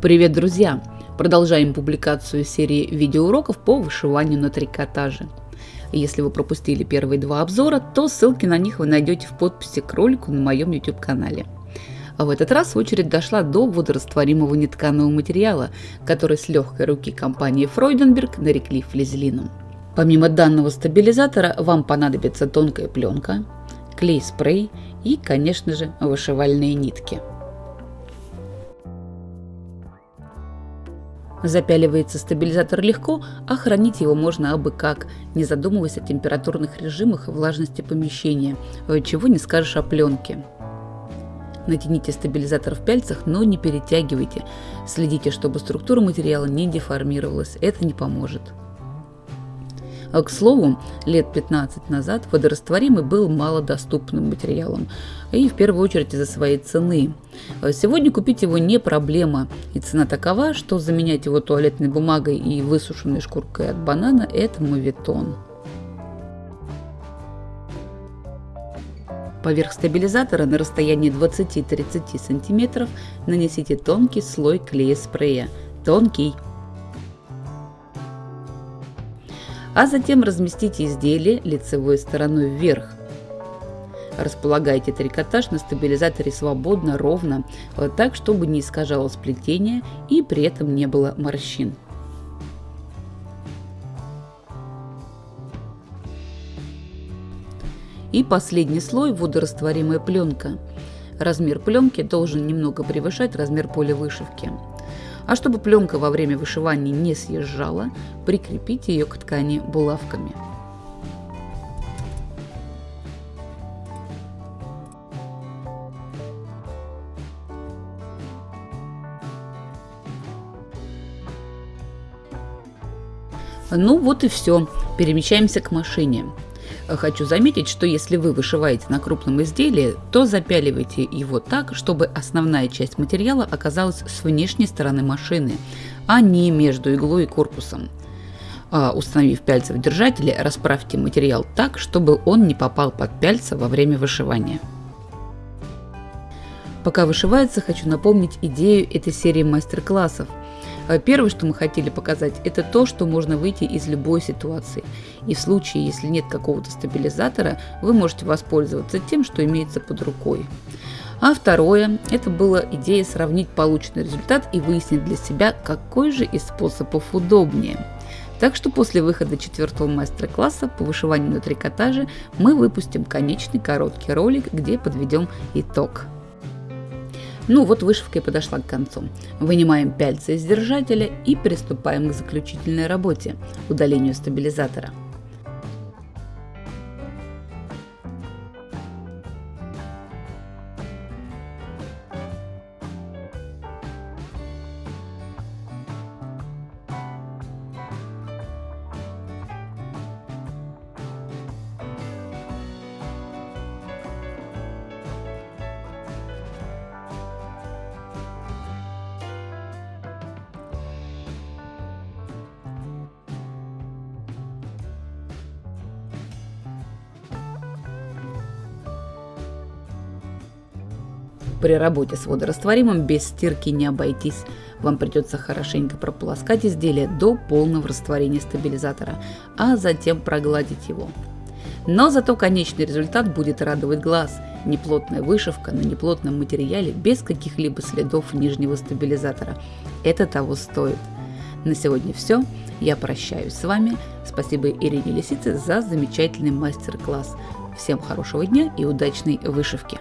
Привет, друзья! Продолжаем публикацию серии видеоуроков по вышиванию на трикотаже. Если вы пропустили первые два обзора, то ссылки на них вы найдете в подписи к ролику на моем YouTube канале. А в этот раз очередь дошла до водорастворимого нетканого материала, который с легкой руки компании Фройденберг нарекли флизелином. Помимо данного стабилизатора вам понадобится тонкая пленка, клей-спрей и, конечно же, вышивальные нитки – Запяливается стабилизатор легко, а хранить его можно абы как, не задумываясь о температурных режимах и влажности помещения, чего не скажешь о пленке. Натяните стабилизатор в пяльцах, но не перетягивайте. Следите, чтобы структура материала не деформировалась, это не поможет. А, к слову, лет 15 назад водорастворимый был малодоступным материалом, и в первую очередь из-за своей цены. А сегодня купить его не проблема, и цена такова, что заменять его туалетной бумагой и высушенной шкуркой от банана – это моветон. Поверх стабилизатора на расстоянии 20-30 см нанесите тонкий слой клея спрея. Тонкий, а затем разместите изделие лицевой стороной вверх. Располагайте трикотаж на стабилизаторе свободно, ровно, так, чтобы не искажало сплетение и при этом не было морщин. И последний слой – водорастворимая пленка. Размер пленки должен немного превышать размер поля вышивки. А чтобы пленка во время вышивания не съезжала, прикрепите ее к ткани булавками. Ну вот и все. Перемещаемся к машине. Хочу заметить, что если вы вышиваете на крупном изделии, то запяливайте его так, чтобы основная часть материала оказалась с внешней стороны машины, а не между иглой и корпусом. А, установив пяльца в держателе, расправьте материал так, чтобы он не попал под пяльца во время вышивания. Пока вышивается, хочу напомнить идею этой серии мастер-классов – первое, что мы хотели показать, это то, что можно выйти из любой ситуации. И в случае, если нет какого-то стабилизатора, вы можете воспользоваться тем, что имеется под рукой. А второе, это была идея сравнить полученный результат и выяснить для себя, какой же из способов удобнее. Так что после выхода четвертого мастер-класса по вышиванию на трикотаже мы выпустим конечный короткий ролик, где подведем итог. Ну вот вышивка и подошла к концу. Вынимаем пяльцы из держателя и приступаем к заключительной работе – удалению стабилизатора. При работе с водорастворимым без стирки не обойтись. Вам придется хорошенько прополоскать изделие до полного растворения стабилизатора, а затем прогладить его. Но зато конечный результат будет радовать глаз. Неплотная вышивка на неплотном материале без каких-либо следов нижнего стабилизатора. Это того стоит. На сегодня все. Я прощаюсь с вами. Спасибо Ирине Лисице за замечательный мастер-класс. Всем хорошего дня и удачной вышивки!